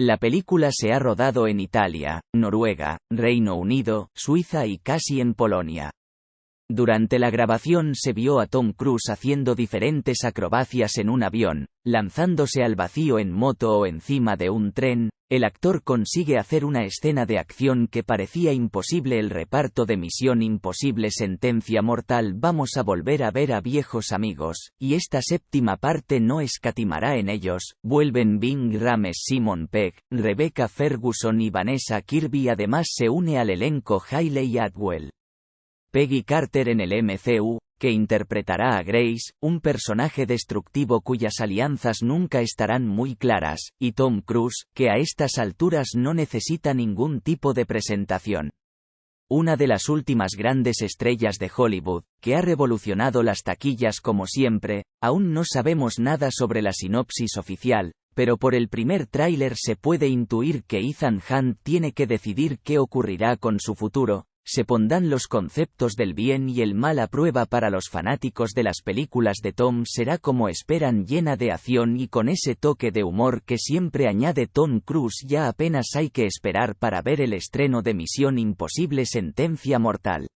La película se ha rodado en Italia, Noruega, Reino Unido, Suiza y casi en Polonia. Durante la grabación se vio a Tom Cruise haciendo diferentes acrobacias en un avión, lanzándose al vacío en moto o encima de un tren, el actor consigue hacer una escena de acción que parecía imposible el reparto de Misión Imposible Sentencia Mortal. Vamos a volver a ver a viejos amigos, y esta séptima parte no escatimará en ellos, vuelven Bing Rames Simon Pegg, Rebecca Ferguson y Vanessa Kirby. Además se une al elenco Hailey Atwell. Peggy Carter en el MCU, que interpretará a Grace, un personaje destructivo cuyas alianzas nunca estarán muy claras, y Tom Cruise, que a estas alturas no necesita ningún tipo de presentación. Una de las últimas grandes estrellas de Hollywood, que ha revolucionado las taquillas como siempre, aún no sabemos nada sobre la sinopsis oficial, pero por el primer tráiler se puede intuir que Ethan Hunt tiene que decidir qué ocurrirá con su futuro, se pondrán los conceptos del bien y el mal a prueba para los fanáticos de las películas de Tom será como esperan llena de acción y con ese toque de humor que siempre añade Tom Cruise ya apenas hay que esperar para ver el estreno de Misión Imposible Sentencia Mortal.